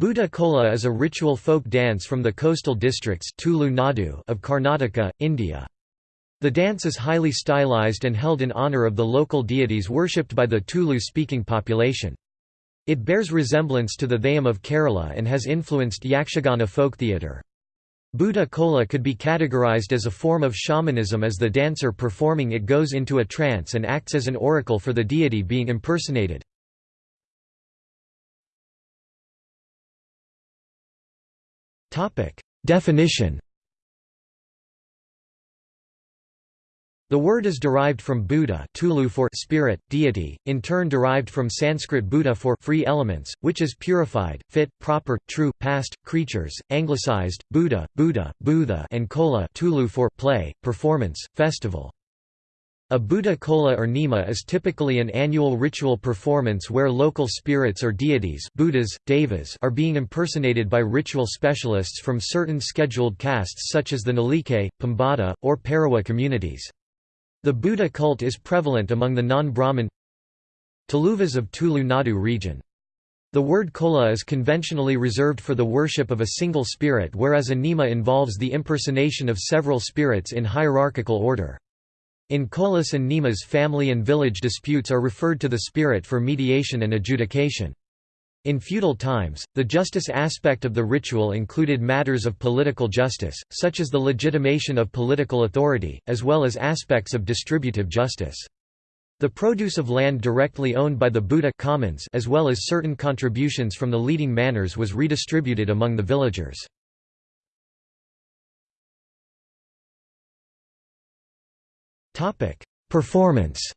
Bhuta Kola is a ritual folk dance from the coastal districts Tulu Nadu of Karnataka, India. The dance is highly stylized and held in honor of the local deities worshipped by the Tulu-speaking population. It bears resemblance to the Theyyam of Kerala and has influenced Yakshagana folk theatre. Bhuta Kola could be categorized as a form of shamanism as the dancer performing it goes into a trance and acts as an oracle for the deity being impersonated. Definition The word is derived from Bhuta Tulu for spirit, deity, in turn derived from Sanskrit Bhuta for free elements, which is purified, fit, proper, true, past, creatures, anglicized, Buddha, Buddha, Buddha and Kola Tulu for play, performance, festival. A Bhuta Kola or Nima is typically an annual ritual performance where local spirits or deities Bhutas, devas are being impersonated by ritual specialists from certain scheduled castes such as the Nalike, Pambada, or Parawa communities. The Bhuta cult is prevalent among the non-Brahmin Tuluvas of Tulu Nadu region. The word kola is conventionally reserved for the worship of a single spirit whereas a nima involves the impersonation of several spirits in hierarchical order. In kolas and nimas family and village disputes are referred to the spirit for mediation and adjudication. In feudal times, the justice aspect of the ritual included matters of political justice, such as the legitimation of political authority, as well as aspects of distributive justice. The produce of land directly owned by the Bhuta commons as well as certain contributions from the leading manors was redistributed among the villagers. Performance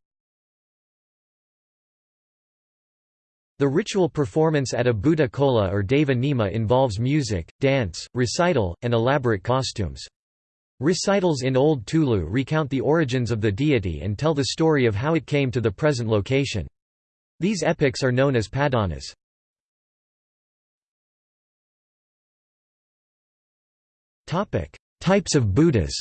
The ritual performance at a Bhuta Kola or Deva Nima involves music, dance, recital, and elaborate costumes. Recitals in Old Tulu recount the origins of the deity and tell the story of how it came to the present location. These epics are known as padanas. Types of Bhutas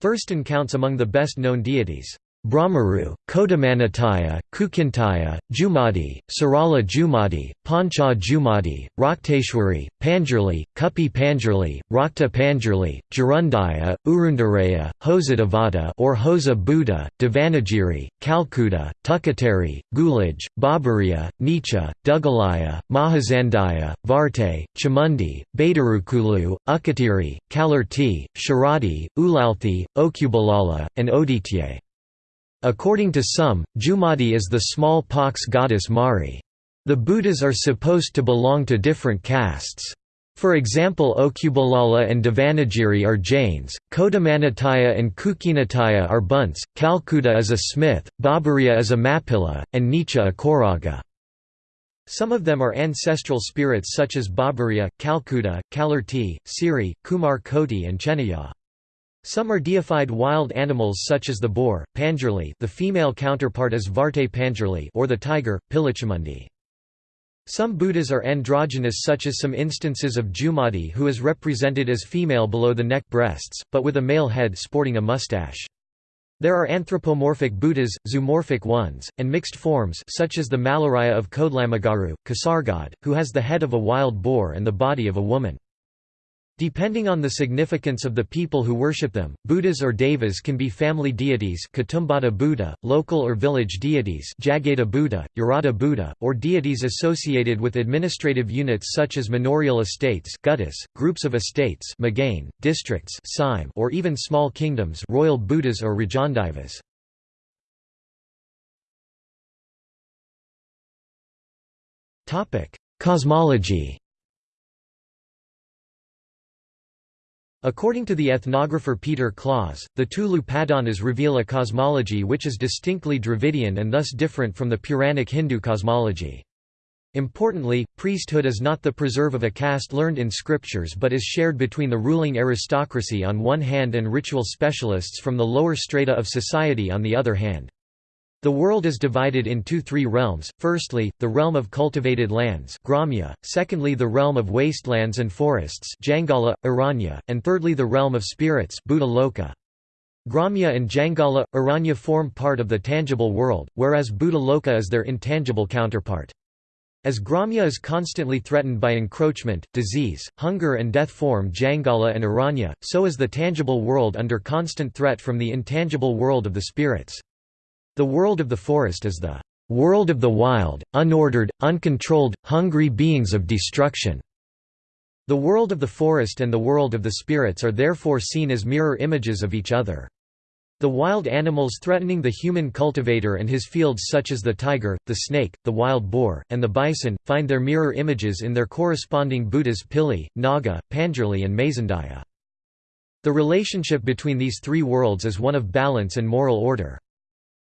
Thurston counts among the best-known deities. Brahmaru, Kodamanataya, Kukintaya, Jumadi, Sarala Jumadi, Pancha Jumadi, Rakteshwari, Panjurli, Kupi Panjurli, Rakta Panjurli, Jarundaya, Urundaraya, Hosadavada or Hosa Bhuta, Devanagiri, Calcutta, Tukateri, Gulaj, Babaria, Nicha, Dugalaya, Mahazandaya, Varte, Chamundi, Badarukulu, Ukatiri, Kalarti, Sharadi, Ulalthi, Okubalala, and Oditye. According to some, Jumadi is the small-pox goddess Mari. The Bhutas are supposed to belong to different castes. For example Okubalala and Devanagiri are Jains, Kodamanataya and Kukinataya are Bunts, Calcutta is a smith, Babaria is a Mapilla, and Nicha a Koraga. Some of them are ancestral spirits such as Babaria, Calcutta, Kalarti, Siri, Kumar Koti and Chenaya. Some are deified wild animals such as the boar, Panjurli the female counterpart is Varte Panjurli or the tiger, Pilichamundi. Some Bhutas are androgynous such as some instances of Jumadi who is represented as female below the neck breasts, but with a male head sporting a mustache. There are anthropomorphic Bhutas, zoomorphic ones, and mixed forms such as the Malaraya of Kodlamagaru, Kasargod, who has the head of a wild boar and the body of a woman. Depending on the significance of the people who worship them, Bhutas or Devas can be family deities Kutumbada Bhuta, local or village deities Jagata Bhuta, Yarada Bhuta, or deities associated with administrative units such as manorial estates guttas, groups of estates Magane, districts or even small kingdoms royal Bhutas or Rajandivas. Cosmology According to the ethnographer Peter Claus, the Tulu Padanas reveal a cosmology which is distinctly Dravidian and thus different from the Puranic Hindu cosmology. Importantly, priesthood is not the preserve of a caste learned in scriptures but is shared between the ruling aristocracy on one hand and ritual specialists from the lower strata of society on the other hand. The world is divided into three realms, firstly, the realm of cultivated lands Gramya, secondly the realm of wastelands and forests Jangala, Aranya, and thirdly the realm of spirits Bhuta. Gramya and Jangala, Aranya form part of the tangible world, whereas Loka is their intangible counterpart. As Gramya is constantly threatened by encroachment, disease, hunger and death form Jangala and Aranya, so is the tangible world under constant threat from the intangible world of the spirits. The world of the forest is the world of the wild, unordered, uncontrolled, hungry beings of destruction. The world of the forest and the world of the spirits are therefore seen as mirror images of each other. The wild animals threatening the human cultivator and his fields such as the tiger, the snake, the wild boar, and the bison, find their mirror images in their corresponding Bhutas Pili, Naga, Panjurli and Mazandaya. The relationship between these three worlds is one of balance and moral order.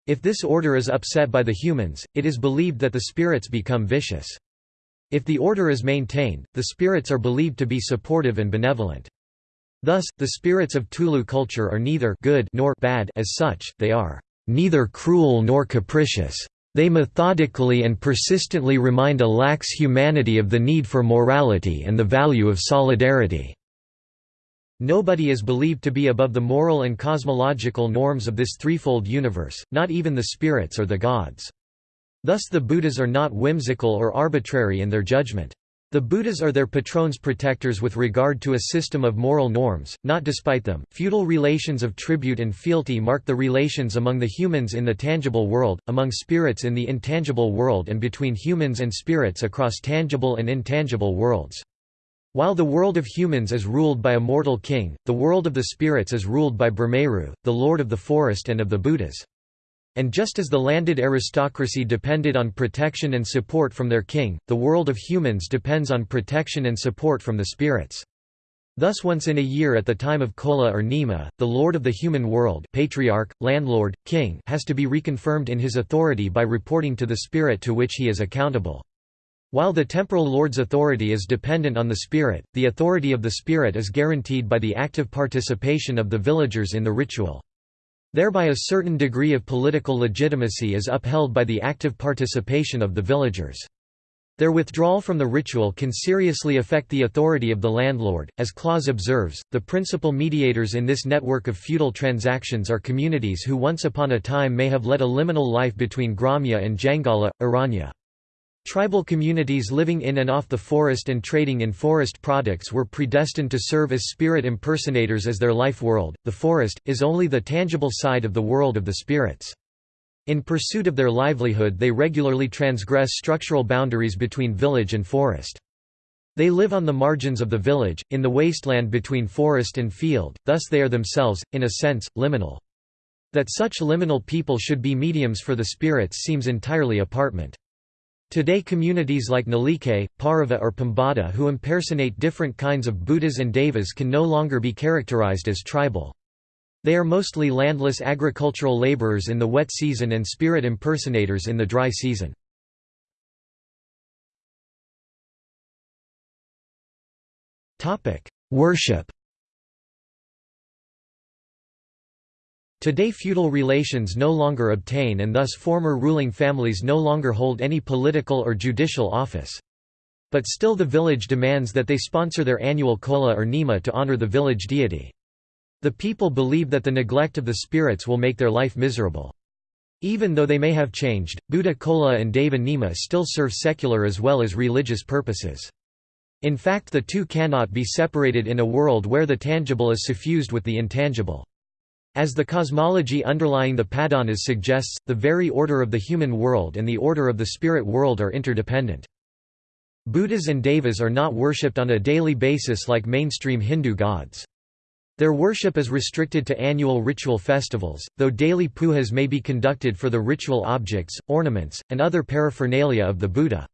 If this order is upset by the humans, it is believed that the spirits become vicious. If the order is maintained, the spirits are believed to be supportive and benevolent. Thus, the spirits of Tulu culture are neither good nor bad as such, they are neither cruel nor capricious. They methodically and persistently remind a lax humanity of the need for morality and the value of solidarity. Nobody is believed to be above the moral and cosmological norms of this threefold universe, not even the spirits or the gods. Thus the Bhutas are not whimsical or arbitrary in their judgment. The Bhutas are their patrons protectors with regard to a system of moral norms, not despite them. Feudal relations of tribute and fealty mark the relations among the humans in the tangible world, among spirits in the intangible world, and between humans and spirits across tangible and intangible worlds. While the world of humans is ruled by a mortal king, the world of the spirits is ruled by Brahmeru, the lord of the forest and of the Bhutas. And just as the landed aristocracy depended on protection and support from their king, the world of humans depends on protection and support from the spirits. Thus once in a year at the time of Kola or Nima, the lord of the human world patriarch, landlord, king has to be reconfirmed in his authority by reporting to the spirit to which he is accountable. While the temporal lord's authority is dependent on the spirit, the authority of the spirit is guaranteed by the active participation of the villagers in the ritual. Thereby a certain degree of political legitimacy is upheld by the active participation of the villagers. Their withdrawal from the ritual can seriously affect the authority of the landlord. As Claus observes, the principal mediators in this network of feudal transactions are communities who once upon a time may have led a liminal life between Gramya and Jangala, Aranya. Tribal communities living in and off the forest and trading in forest products were predestined to serve as spirit impersonators as their life world. The forest is only the tangible side of the world of the spirits. In pursuit of their livelihood, they regularly transgress structural boundaries between village and forest. They live on the margins of the village, in the wasteland between forest and field, thus they are themselves, in a sense, liminal. That such liminal people should be mediums for the spirits seems entirely apartment. Today communities like Nalike, Parava or Pambada who impersonate different kinds of Bhutas and Devas can no longer be characterized as tribal. They are mostly landless agricultural laborers in the wet season and spirit impersonators in the dry season. Worship Today feudal relations no longer obtain and thus former ruling families no longer hold any political or judicial office. But still the village demands that they sponsor their annual kola or nima to honor the village deity. The people believe that the neglect of the spirits will make their life miserable. Even though they may have changed, Bhuta Kola and Deva Nima still serve secular as well as religious purposes. In fact the two cannot be separated in a world where the tangible is suffused with the intangible. As the cosmology underlying the Padanas suggests, the very order of the human world and the order of the spirit world are interdependent. Bhutas and devas are not worshipped on a daily basis like mainstream Hindu gods. Their worship is restricted to annual ritual festivals, though daily pujas may be conducted for the ritual objects, ornaments, and other paraphernalia of the Bhuta.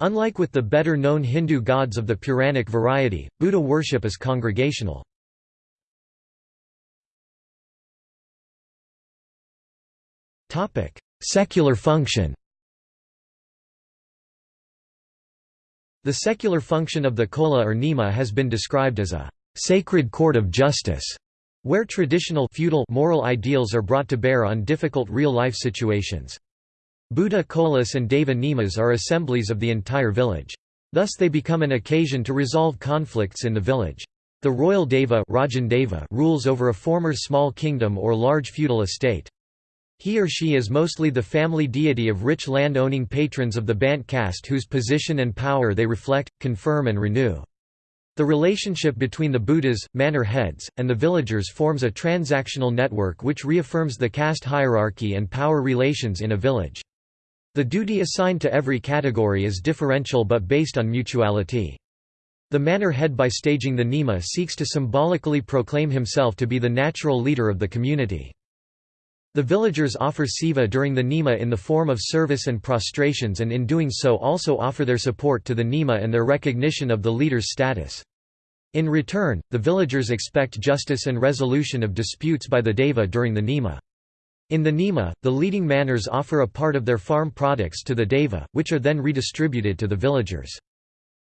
Unlike with the better-known Hindu gods of the Puranic variety, Bhuta worship is congregational. Secular function The secular function of the kola or nima has been described as a sacred court of justice, where traditional feudal moral ideals are brought to bear on difficult real-life situations. Bhuta kolas and deva nimas are assemblies of the entire village. Thus they become an occasion to resolve conflicts in the village. The royal deva, Deva rules over a former small kingdom or large feudal estate. He or she is mostly the family deity of rich land-owning patrons of the Bant caste whose position and power they reflect, confirm and renew. The relationship between the Bhutas, manor heads, and the villagers forms a transactional network which reaffirms the caste hierarchy and power relations in a village. The duty assigned to every category is differential but based on mutuality. The manor head by staging the Nima seeks to symbolically proclaim himself to be the natural leader of the community. The villagers offer seva during the Nima in the form of service and prostrations and in doing so also offer their support to the Nima and their recognition of the leader's status. In return, the villagers expect justice and resolution of disputes by the Deva during the Nima. In the Nima, the leading manors offer a part of their farm products to the Deva, which are then redistributed to the villagers.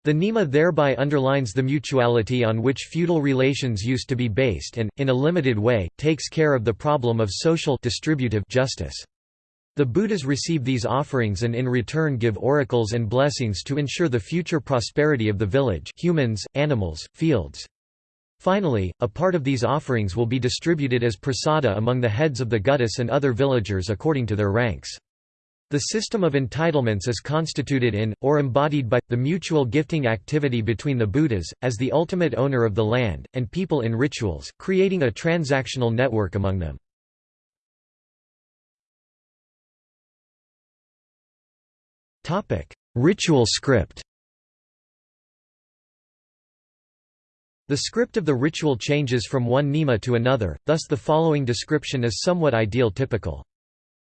The Nima thereby underlines the mutuality on which feudal relations used to be based and, in a limited way, takes care of the problem of social distributive justice. The Bhutas receive these offerings and in return give oracles and blessings to ensure the future prosperity of the village humans, animals, fields. Finally, a part of these offerings will be distributed as prasada among the heads of the guttas and other villagers according to their ranks. The system of entitlements is constituted in, or embodied by, the mutual gifting activity between the Bhutas, as the ultimate owner of the land, and people in rituals, creating a transactional network among them. Ritual script The script of the ritual changes from one nima to another, thus the following description is somewhat ideal typical.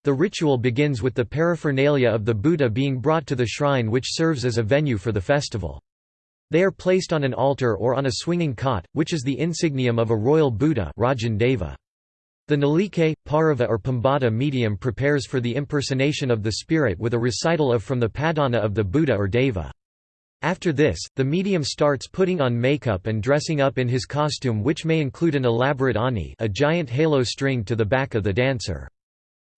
The ritual begins with the paraphernalia of the Bhuta being brought to the shrine which serves as a venue for the festival. They are placed on an altar or on a swinging cot, which is the insignium of a royal Bhuta The Nalike, Parava or Pambada medium prepares for the impersonation of the spirit with a recital of from the padana of the Bhuta or Deva. After this, the medium starts putting on makeup and dressing up in his costume which may include an elaborate ani a giant halo string to the back of the dancer.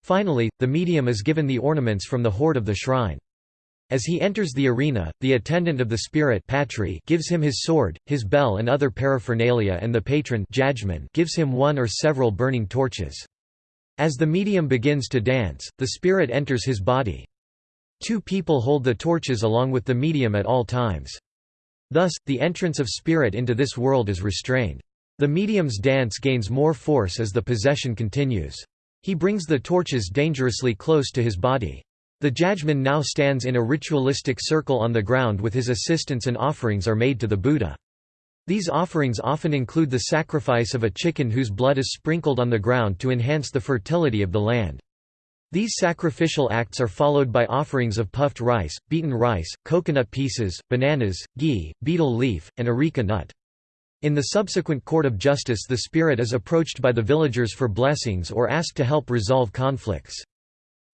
Finally, the medium is given the ornaments from the hoard of the shrine. As he enters the arena, the attendant of the spirit patri gives him his sword, his bell and other paraphernalia and the patron gives him one or several burning torches. As the medium begins to dance, the spirit enters his body. Two people hold the torches along with the medium at all times. Thus, the entrance of spirit into this world is restrained. The medium's dance gains more force as the possession continues. He brings the torches dangerously close to his body. The Jajman now stands in a ritualistic circle on the ground with his assistants and offerings are made to the Bhuta. These offerings often include the sacrifice of a chicken whose blood is sprinkled on the ground to enhance the fertility of the land. These sacrificial acts are followed by offerings of puffed rice, beaten rice, coconut pieces, bananas, ghee, betel leaf, and areca nut. In the subsequent court of justice the spirit is approached by the villagers for blessings or asked to help resolve conflicts.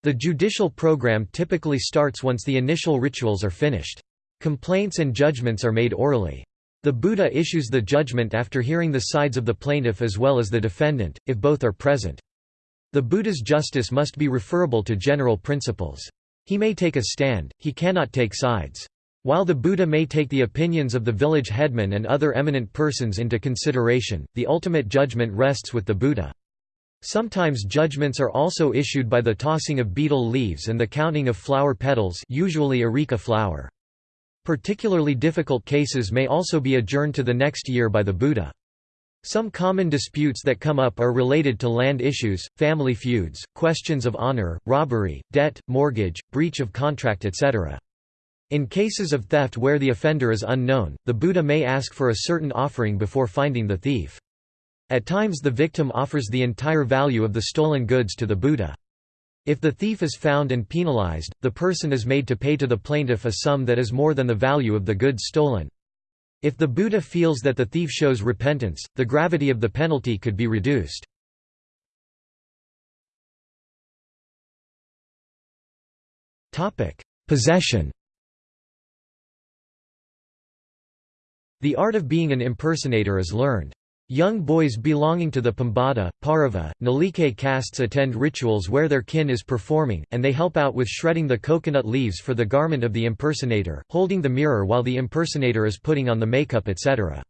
The judicial program typically starts once the initial rituals are finished. Complaints and judgments are made orally. The Bhuta issues the judgment after hearing the sides of the plaintiff as well as the defendant, if both are present. The Bhuta's justice must be referable to general principles. He may take a stand, he cannot take sides. While the Bhuta may take the opinions of the village headman and other eminent persons into consideration, the ultimate judgment rests with the Bhuta. Sometimes judgments are also issued by the tossing of betel leaves and the counting of flower petals usually areca flower. Particularly difficult cases may also be adjourned to the next year by the Bhuta. Some common disputes that come up are related to land issues, family feuds, questions of honor, robbery, debt, mortgage, breach of contract etc. In cases of theft where the offender is unknown, the Bhuta may ask for a certain offering before finding the thief. At times the victim offers the entire value of the stolen goods to the Bhuta. If the thief is found and penalized, the person is made to pay to the plaintiff a sum that is more than the value of the goods stolen. If the Bhuta feels that the thief shows repentance, the gravity of the penalty could be reduced. Possession The art of being an impersonator is learned. Young boys belonging to the Pambada, Parava, Nalike castes attend rituals where their kin is performing, and they help out with shredding the coconut leaves for the garment of the impersonator, holding the mirror while the impersonator is putting on the makeup etc.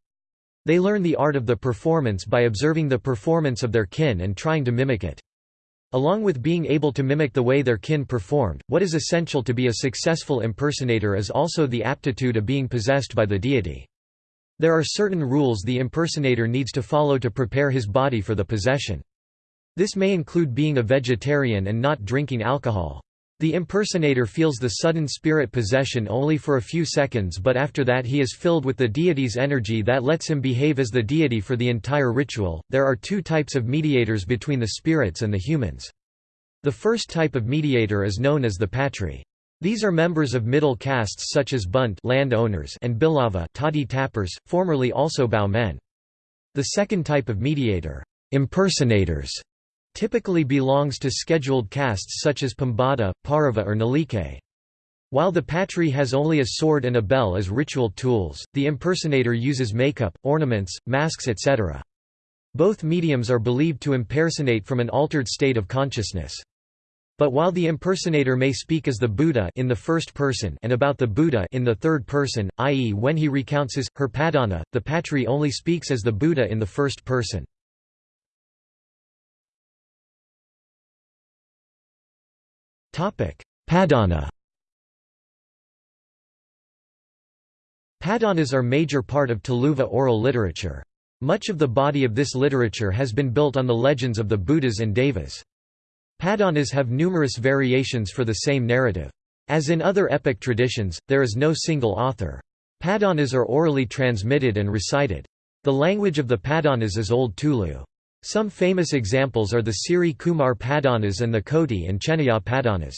They learn the art of the performance by observing the performance of their kin and trying to mimic it. Along with being able to mimic the way their kin performed, what is essential to be a successful impersonator is also the aptitude of being possessed by the deity. There are certain rules the impersonator needs to follow to prepare his body for the possession. This may include being a vegetarian and not drinking alcohol. The impersonator feels the sudden spirit possession only for a few seconds but after that he is filled with the deity's energy that lets him behave as the deity for the entire ritual. There are two types of mediators between the spirits and the humans. The first type of mediator is known as the patri. These are members of middle castes such as Bunt landowners and Bilava toddy tappers, formerly also Bao men. The second type of mediator, impersonators, typically belongs to scheduled castes such as Pambada, Parava or Nalike. While the patri has only a sword and a bell as ritual tools, the impersonator uses makeup, ornaments, masks etc. Both mediums are believed to impersonate from an altered state of consciousness. But while the impersonator may speak as the Bhuta in the first person and about the Bhuta in the third person, i.e. when he recounts his, her padana, the patri only speaks as the Bhuta in the first person. Padana Padanas are major part of Tuluva oral literature. Much of the body of this literature has been built on the legends of the Bhutas and Devas. Padanas have numerous variations for the same narrative. As in other epic traditions, there is no single author. Padanas are orally transmitted and recited. The language of the Padanas is Old Tulu. Some famous examples are the Siri Kumar Padanas and the Koti and Chenaya Padanas.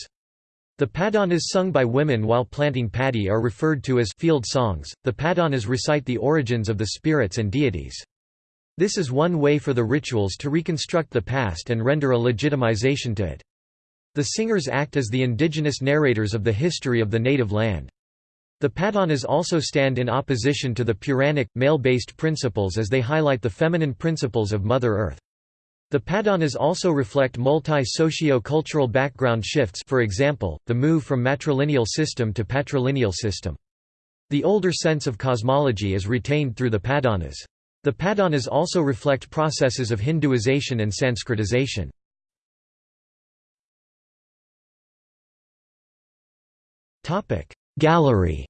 The Padanas sung by women while planting paddy are referred to as field songs. The Padanas recite the origins of the spirits and deities. This is one way for the rituals to reconstruct the past and render a legitimization to it. The singers act as the indigenous narrators of the history of the native land. The Padanas also stand in opposition to the Puranic, male-based principles as they highlight the feminine principles of Mother Earth. The Padanas also reflect multi-socio-cultural background shifts for example, the move from matrilineal system to patrilineal system. The older sense of cosmology is retained through the Padanas. The Padanas also reflect processes of Hinduization and Sanskritization. Gallery.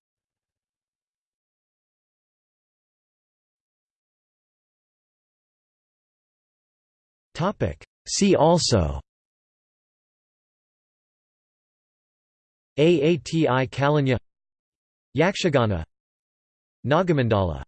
See also. Aati Kalenja. Yakshagana. Nagamandala